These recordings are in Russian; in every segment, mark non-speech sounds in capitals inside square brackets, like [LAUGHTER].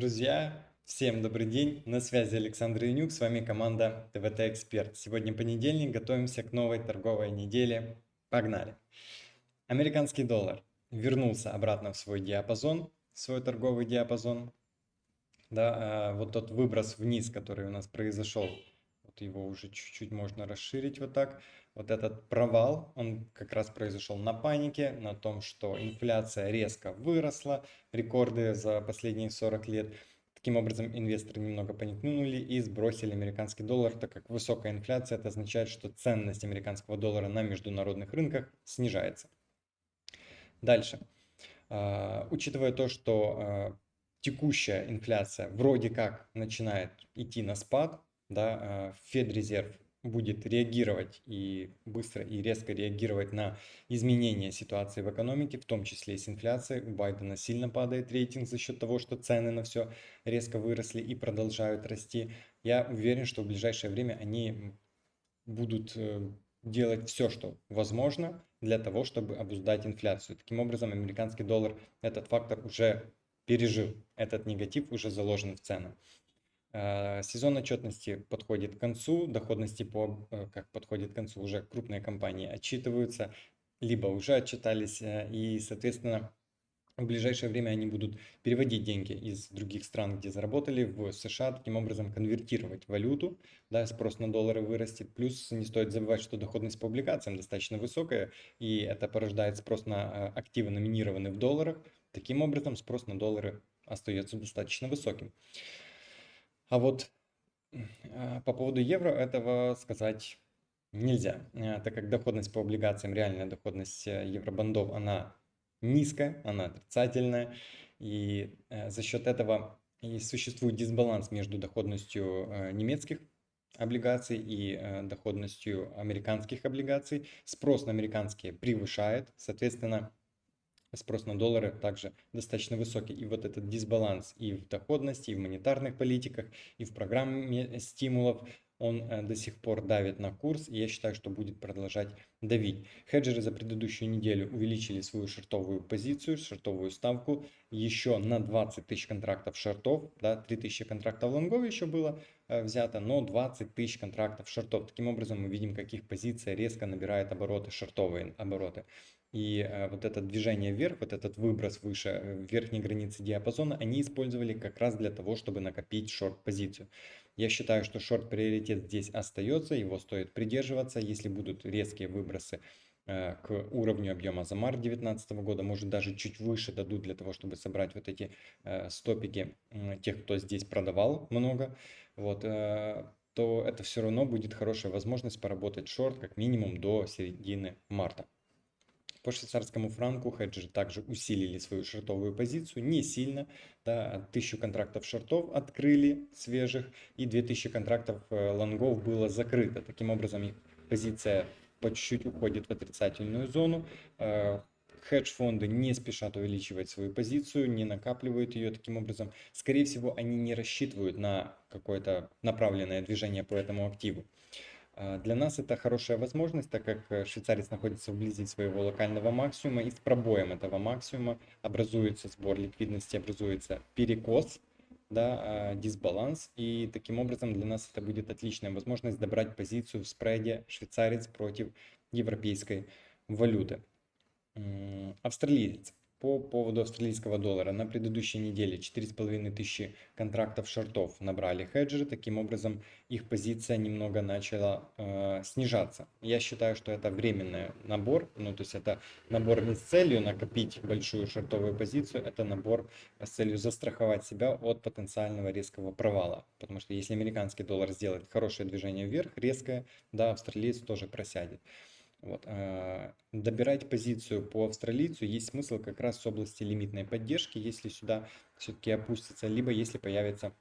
Друзья, всем добрый день, на связи Александр Янюк, с вами команда ТВТ Эксперт. Сегодня понедельник, готовимся к новой торговой неделе. Погнали! Американский доллар вернулся обратно в свой диапазон, свой торговый диапазон. Да, а вот тот выброс вниз, который у нас произошел, вот его уже чуть-чуть можно расширить вот так. Вот этот провал, он как раз произошел на панике, на том, что инфляция резко выросла, рекорды за последние 40 лет. Таким образом, инвесторы немного паникнули и сбросили американский доллар, так как высокая инфляция, это означает, что ценность американского доллара на международных рынках снижается. Дальше. Uh, учитывая то, что uh, текущая инфляция вроде как начинает идти на спад, да, Федрезерв будет реагировать и быстро и резко реагировать на изменения ситуации в экономике, в том числе и с инфляцией. У Байдена сильно падает рейтинг за счет того, что цены на все резко выросли и продолжают расти. Я уверен, что в ближайшее время они будут э, делать все, что возможно для того, чтобы обуздать инфляцию. Таким образом, американский доллар этот фактор уже пережил, этот негатив уже заложен в цены. Э, сезон отчетности подходит к концу, доходности по, э, как подходит к концу, уже крупные компании отчитываются, либо уже отчитались, э, и, соответственно, в ближайшее время они будут переводить деньги из других стран, где заработали, в США, таким образом конвертировать валюту, да, спрос на доллары вырастет. Плюс не стоит забывать, что доходность по облигациям достаточно высокая, и это порождает спрос на активы, номинированные в долларах. Таким образом, спрос на доллары остается достаточно высоким. А вот а, по поводу евро этого сказать нельзя, а, так как доходность по облигациям, реальная доходность э, евробандов, она низкая, она отрицательная, и э, за счет этого и существует дисбаланс между доходностью э, немецких облигаций и доходностью американских облигаций. Спрос на американские превышает, соответственно, спрос на доллары также достаточно высокий. И вот этот дисбаланс и в доходности, и в монетарных политиках, и в программе стимулов, он э, до сих пор давит на курс, и я считаю, что будет продолжать давить. Хеджеры за предыдущую неделю увеличили свою шортовую позицию, шортовую ставку еще на 20 тысяч контрактов шортов, да, 3 тысячи контрактов лонгов еще было э, взято, но 20 тысяч контрактов шортов. Таким образом мы видим, каких позиций резко набирает обороты, шортовые обороты. И э, вот это движение вверх, вот этот выброс выше э, верхней границы диапазона, они использовали как раз для того, чтобы накопить шорт-позицию. Я считаю, что шорт-приоритет здесь остается, его стоит придерживаться. Если будут резкие выбросы э, к уровню объема за март 2019 года, может даже чуть выше дадут для того, чтобы собрать вот эти стопики тех, кто здесь продавал много, вот, то это все равно будет хорошая возможность поработать шорт как минимум до середины марта. По швейцарскому франку хеджеры также усилили свою шортовую позицию, не сильно, да, 1000 контрактов шортов открыли свежих и 2000 контрактов э, лонгов было закрыто. Таким образом позиция по чуть-чуть уходит в отрицательную зону. Э, хедж-фонды не спешат увеличивать свою позицию, не накапливают ее таким образом. Скорее всего, они не рассчитывают на какое-то направленное движение по этому активу. А, для нас это хорошая возможность, так как э, швейцарец находится вблизи своего локального максимума, и с пробоем этого максимума образуется сбор ликвидности, образуется перекос, да, а, дисбаланс, и таким образом для нас это будет отличная возможность добрать позицию в спреде швейцарец против европейской валюты. Австралиец по поводу австралийского доллара. На предыдущей неделе 4,5 тысячи контрактов шортов набрали хеджеры. Таким образом, их позиция немного начала э, снижаться. Я считаю, что это временный набор. Ну, то есть это набор не с целью накопить большую шортовую позицию, это набор с целью застраховать себя от потенциального резкого провала. Потому что если американский доллар сделает хорошее движение вверх, резкое, да, австралиец тоже просядет. Вот. А, добирать позицию по австралийцу есть смысл как раз с области лимитной поддержки, если сюда все-таки опустится, либо если появится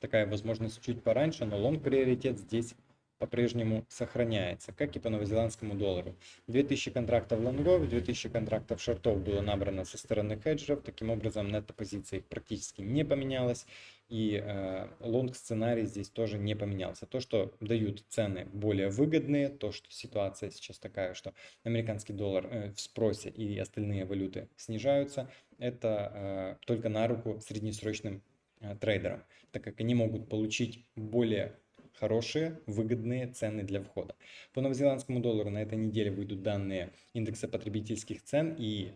такая возможность чуть пораньше, но лонг приоритет здесь по-прежнему сохраняется, как и по новозеландскому доллару. 2000 контрактов лонгов, 2000 контрактов шортов было набрано со стороны хеджеров, таким образом нетто-позиция их практически не поменялась, и э, лонг-сценарий здесь тоже не поменялся. То, что дают цены более выгодные, то, что ситуация сейчас такая, что американский доллар э, в спросе и остальные валюты снижаются, это э, только на руку среднесрочным э, трейдерам, так как они могут получить более хорошие, выгодные цены для входа. По новозеландскому доллару на этой неделе выйдут данные индекса потребительских цен и,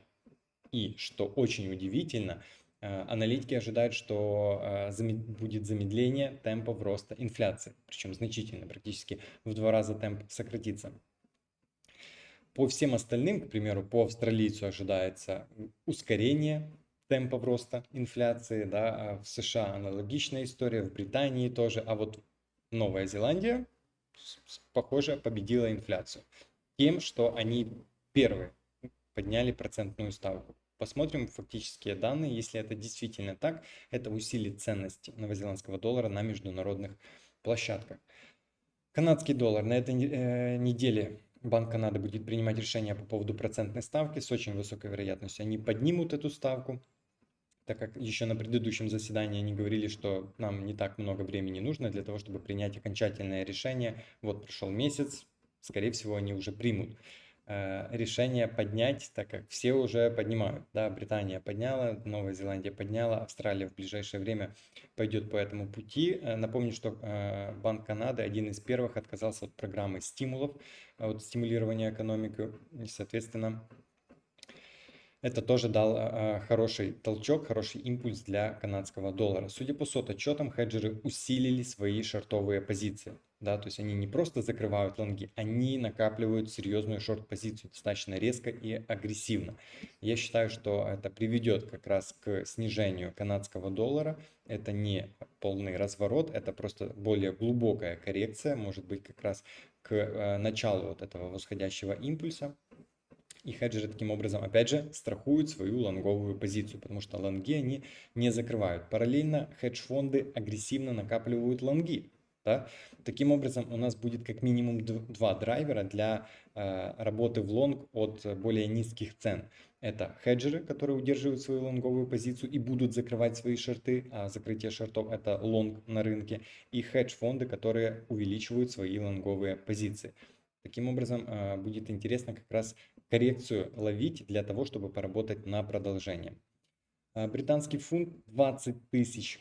и что очень удивительно, э, аналитики ожидают, что э, будет замедление темпов роста инфляции, причем значительно, практически в два раза темп сократится. По всем остальным, к примеру, по австралийцу ожидается ускорение темпов роста инфляции, да, а в США аналогичная история, в Британии тоже, а вот Новая Зеландия, похоже, победила инфляцию тем, что они первые подняли процентную ставку. Посмотрим фактические данные. Если это действительно так, это усилит ценность новозеландского доллара на международных площадках. Канадский доллар. На этой э, неделе Банк Канады будет принимать решение по поводу процентной ставки с очень высокой вероятностью. Они поднимут эту ставку так как еще на предыдущем заседании они говорили, что нам не так много времени нужно для того, чтобы принять окончательное решение. Вот прошел месяц, скорее всего, они уже примут э, решение поднять, так как все уже поднимают. Да, Британия подняла, Новая Зеландия подняла, Австралия в ближайшее время пойдет по этому пути. Э, напомню, что э, Банк Канады один из первых отказался от программы стимулов, от стимулирования экономики, соответственно, это тоже дал а, хороший толчок, хороший импульс для канадского доллара. Судя по сот-отчетам, хеджеры усилили свои шортовые позиции. Да, то есть они не просто закрывают лонги, они накапливают серьезную шорт-позицию достаточно резко и агрессивно. Я считаю, что это приведет как раз к снижению канадского доллара. Это не полный разворот, это просто более глубокая коррекция, может быть как раз к э, началу вот этого восходящего импульса. И хеджеры таким образом, опять же, страхуют свою лонговую позицию, потому что лонги они не закрывают. Параллельно хедж-фонды агрессивно накапливают лонги. Да? Таким образом, у нас будет как минимум два драйвера для э, работы в лонг от более низких цен. Это хеджеры, которые удерживают свою лонговую позицию и будут закрывать свои шорты, а закрытие шортов это лонг на рынке, и хедж-фонды, которые увеличивают свои лонговые позиции. Таким образом, э, будет интересно как раз коррекцию ловить для того, чтобы поработать на продолжение. А, британский фунт 20 тысяч,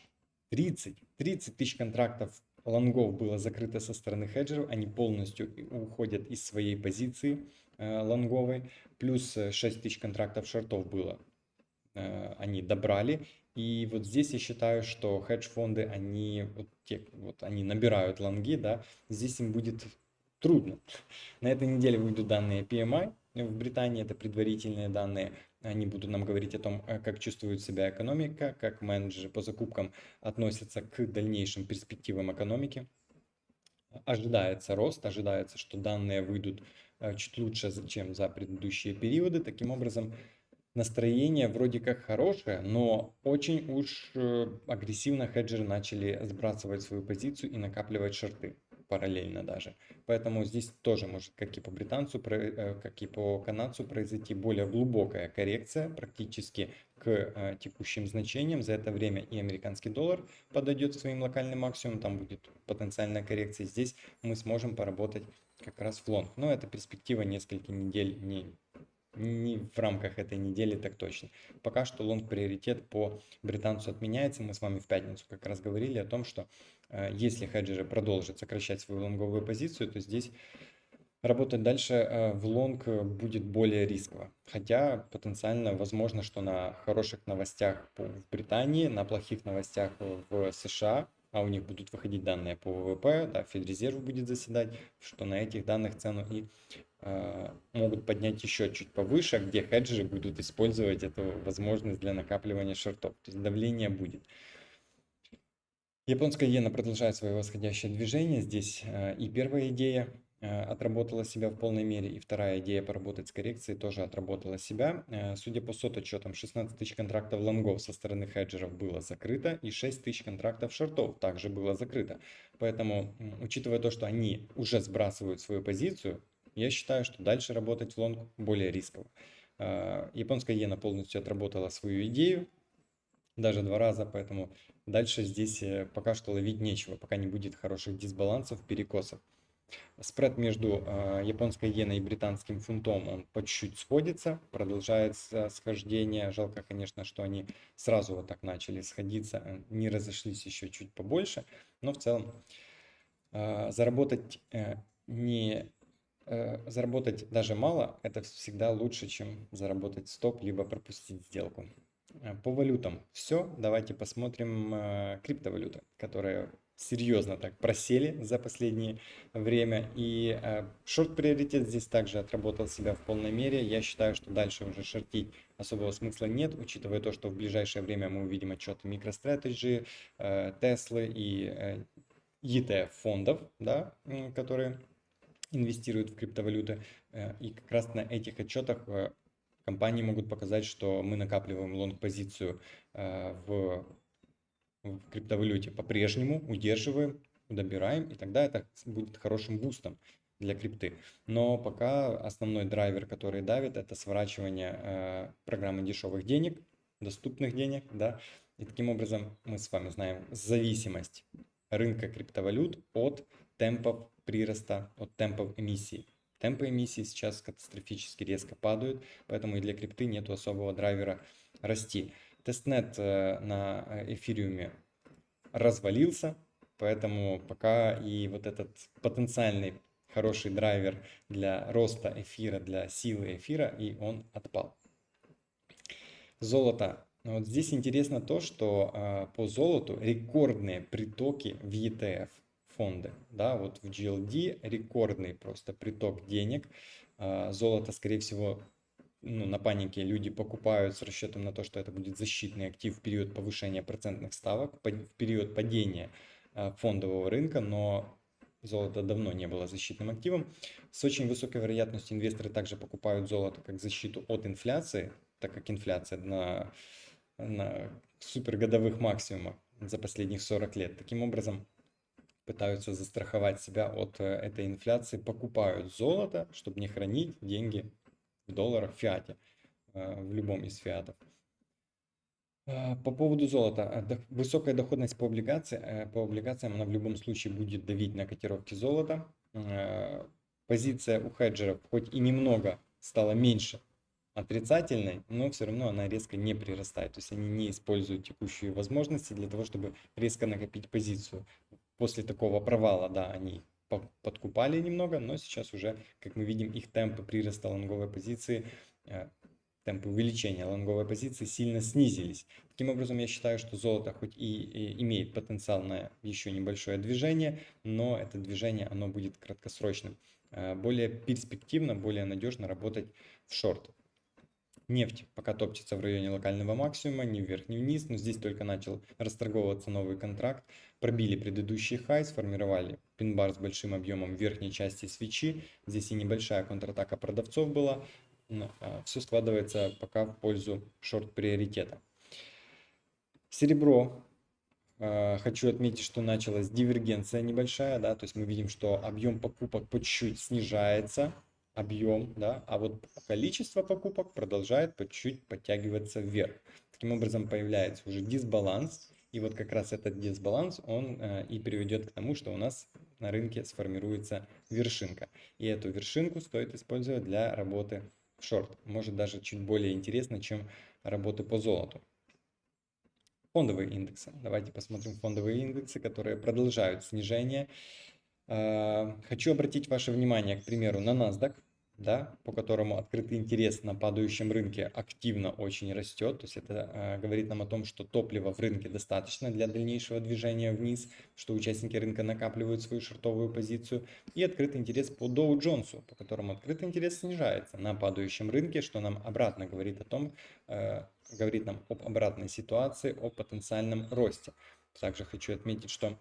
30, 30 тысяч контрактов лонгов было закрыто со стороны хеджеров, они полностью уходят из своей позиции э, лонговой, плюс 6 тысяч контрактов шортов было, э, они добрали. И вот здесь я считаю, что хедж-фонды, они, вот те, вот они набирают лонги, да, здесь им будет трудно. [LAUGHS] На этой неделе выйдут данные PMI, в Британии это предварительные данные. Они будут нам говорить о том, э, как чувствует себя экономика, как менеджеры по закупкам относятся к дальнейшим перспективам экономики. Ожидается рост, ожидается, что данные выйдут э, чуть лучше, чем за предыдущие периоды. Таким образом, настроение вроде как хорошее, но очень уж э, агрессивно хеджеры начали сбрасывать свою позицию и накапливать шорты параллельно даже. Поэтому здесь тоже может, как и по британцу, э, как и по канадцу, произойти более глубокая коррекция практически к э, текущим значениям. За это время и американский доллар подойдет к своим локальным максимумам, там будет потенциальная коррекция. Здесь мы сможем поработать как раз в лонг. Но это перспектива несколько недель, не не в рамках этой недели так точно. Пока что лонг приоритет по британцу отменяется. Мы с вами в пятницу как раз говорили о том, что э, если хеджеры продолжат сокращать свою лонговую позицию, то здесь работать дальше э, в лонг будет более рисково. Хотя потенциально возможно, что на хороших новостях в Британии, на плохих новостях в США а у них будут выходить данные по ВВП, да, Федрезерв будет заседать, что на этих данных цену и могут поднять еще чуть повыше, где хеджеры будут использовать эту возможность для накапливания шортов. То есть давление будет. Японская иена продолжает свое восходящее движение. Здесь э, и первая идея Э, отработала себя в полной мере. И вторая идея поработать с коррекцией тоже отработала себя. Э, судя по сот-отчетам, 16 тысяч контрактов лонгов со стороны хеджеров было закрыто и 6 тысяч контрактов шортов также было закрыто. Поэтому, учитывая то, что они уже сбрасывают свою позицию, я считаю, что дальше работать в лонг более рисково. Э, японская иена полностью отработала свою идею, даже два раза, поэтому дальше здесь пока что ловить нечего, пока не будет хороших дисбалансов, перекосов. Спред между э, японской иеной и британским фунтом, он по чуть-чуть сходится, продолжается схождение. Жалко, конечно, что они сразу вот так начали сходиться, э, не разошлись еще чуть побольше. Но в целом э, заработать не заработать даже мало, это всегда лучше, чем заработать стоп, либо пропустить сделку. По валютам все. Давайте посмотрим криптовалюты, которые серьезно так просели за последнее время. И э, шорт-приоритет здесь также отработал себя в полной мере. Я считаю, что дальше уже шортить особого смысла нет, учитывая то, что в ближайшее время мы увидим отчеты MicroStrategy, э, Tesla и э, ETF фондов, да, которые инвестируют в криптовалюты. Э, и как раз на этих отчетах э, компании могут показать, что мы накапливаем лонг-позицию э, в в криптовалюте по-прежнему удерживаем, добираем, и тогда это будет хорошим бустом для крипты. Но пока основной драйвер, который давит, это сворачивание программы дешевых денег, доступных денег, да, и таким образом мы с вами знаем зависимость рынка криптовалют от темпов прироста, от темпов эмиссии. Темпы эмиссии сейчас катастрофически резко падают, поэтому и для крипты нет особого драйвера расти. Тестнет э, на э, эфириуме развалился, поэтому пока и вот этот потенциальный хороший драйвер для роста эфира, для силы эфира, и он отпал. Золото. Вот здесь интересно то, что э, по золоту рекордные притоки в ETF фонды. Да, вот в GLD рекордный просто приток денег. Э, золото, скорее всего, ну, на панике люди покупают с расчетом на то, что это будет защитный актив в период повышения процентных ставок, в период падения а, фондового рынка, но золото давно не было защитным активом. С очень высокой вероятностью инвесторы также покупают золото как защиту от инфляции, так как инфляция на, на супергодовых максимумах за последних 40 лет. Таким образом, пытаются застраховать себя от э, этой инфляции, покупают золото, чтобы не хранить деньги в долларах, в фиате, э, в любом из фиатов. Э, по поводу золота. Высокая доходность по, облигации, по облигациям, она в любом случае будет давить на котировки золота. Позиция у хеджеров хоть и немного стала меньше отрицательной, но все равно она резко не прирастает. То есть они не используют текущие возможности для того, чтобы резко накопить позицию. После такого провала, да, они подкупали немного, но сейчас уже, как мы видим, их темпы прироста лонговой позиции, э, темпы увеличения лонговой позиции сильно снизились. Таким образом, я считаю, что золото хоть и, имеет потенциал на еще небольшое движение, но это движение оно будет краткосрочным. Э, более перспективно, более надежно работать в шорт. Нефть пока топчется в районе локального максимума, ни вверх, ни вниз, но здесь только начал расторговываться новый контракт. Пробили предыдущий хай, сформировали пин-бар с большим объемом в верхней части свечи. Здесь и небольшая контратака продавцов была. А, Все складывается пока в пользу шорт-приоритета. Серебро. А, хочу отметить, что началась дивергенция небольшая, да, то есть мы видим, что объем покупок по чуть-чуть снижается, объем, да, а вот количество покупок продолжает по чуть-чуть подтягиваться вверх. Таким образом появляется уже дисбаланс, и вот как раз этот дисбаланс, он э, и приведет к тому, что у нас на рынке сформируется вершинка. И эту вершинку стоит использовать для работы в шорт. Может даже чуть более интересно, чем работы по золоту. Фондовые индексы. Давайте посмотрим фондовые индексы, которые продолжают снижение. Э, хочу обратить ваше внимание, к примеру, на NASDAQ, да, по которому открытый интерес на падающем рынке активно очень растет. То есть это э, говорит нам о том, что топлива в рынке достаточно для дальнейшего движения вниз, что участники рынка накапливают свою шортовую позицию. И открытый интерес по Dow Jones, по которому открытый интерес снижается на падающем рынке, что нам обратно говорит о том, э, говорит нам об обратной ситуации, о потенциальном росте. Также хочу отметить, что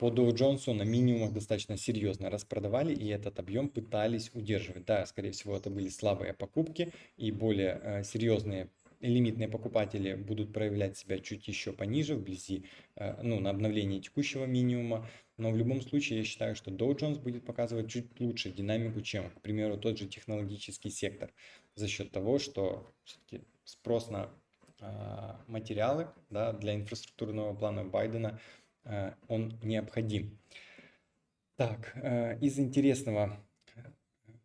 по Dow Jones на минимумах достаточно серьезно распродавали и этот объем пытались удерживать. Да, скорее всего, это были слабые покупки и более э, серьезные лимитные покупатели будут проявлять себя чуть еще пониже, вблизи, э, ну, на обновлении текущего минимума. Но в любом случае я считаю, что Dow Jones будет показывать чуть лучше динамику, чем, к примеру, тот же технологический сектор. За счет того, что спрос на э, материалы да, для инфраструктурного плана Байдена – он необходим. Так, э, из интересного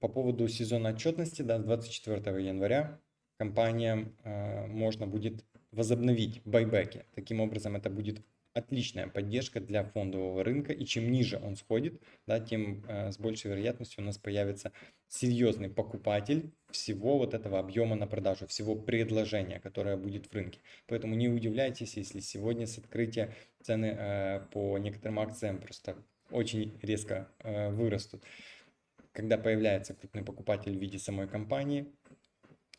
по поводу сезонной отчетности, да, 24 января компаниям э, можно будет возобновить байбеки. Таким образом, это будет отличная поддержка для фондового рынка, и чем ниже он сходит, да, тем э, с большей вероятностью у нас появится серьезный покупатель всего вот этого объема на продажу, всего предложения, которое будет в рынке. Поэтому не удивляйтесь, если сегодня с открытия цены э, по некоторым акциям просто очень резко э, вырастут. Когда появляется крупный покупатель в виде самой компании,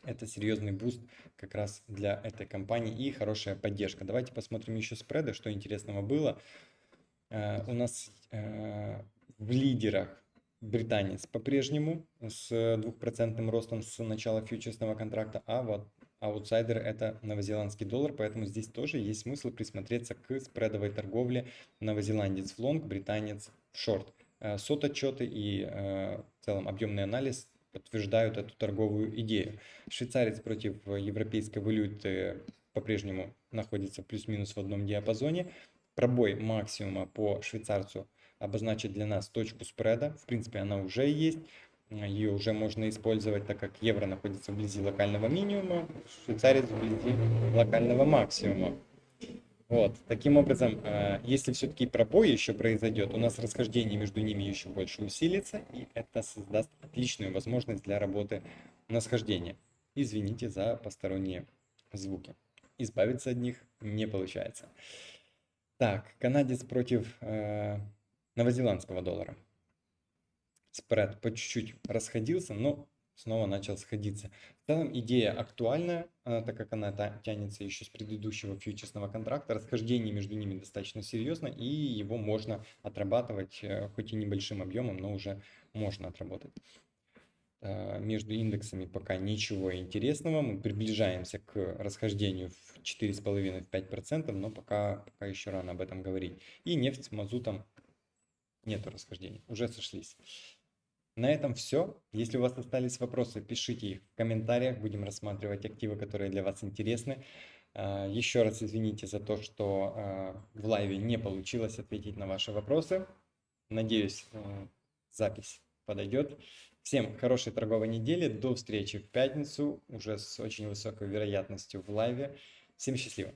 это серьезный буст как раз для этой компании и хорошая поддержка. Давайте посмотрим еще спреды, что интересного было. Э, у нас э, в лидерах британец по-прежнему с двухпроцентным ростом с начала фьючерсного контракта, а вот аутсайдер это новозеландский доллар, поэтому здесь тоже есть смысл присмотреться к спредовой торговле новозеландец в лонг, британец в шорт. Э, сот отчеты и в целом объемный анализ подтверждают эту торговую идею. Швейцарец против европейской валюты по-прежнему находится плюс-минус в одном диапазоне. Пробой максимума по швейцарцу обозначит для нас точку спреда. В принципе, она уже есть. Ее уже можно использовать, так как евро находится вблизи локального минимума, швейцарец вблизи локального максимума. Вот, таким образом, э, если все-таки пробой еще произойдет, у нас расхождение между ними еще больше усилится, и это создаст отличную возможность для работы на схождение. Извините за посторонние звуки. Избавиться от них не получается. Так, канадец против э, новозеландского доллара. Спред по чуть-чуть расходился, но снова начал сходиться. В целом идея актуальная, так как она тянется еще с предыдущего фьючерсного контракта. Расхождение между ними достаточно серьезно, и его можно отрабатывать, э, хоть и небольшим объемом, но уже можно отработать. Э, между индексами пока ничего интересного. Мы приближаемся к расхождению в 4,5-5%, но пока, пока еще рано об этом говорить. И нефть с мазутом нету расхождений, уже сошлись. На этом все. Если у вас остались вопросы, пишите их в комментариях. Будем рассматривать активы, которые для вас интересны. А, еще раз извините за то, что а, в лайве не получилось ответить на ваши вопросы. Надеюсь, а, запись подойдет. Всем хорошей торговой недели. До встречи в пятницу, уже с очень высокой вероятностью в лайве. Всем счастливо!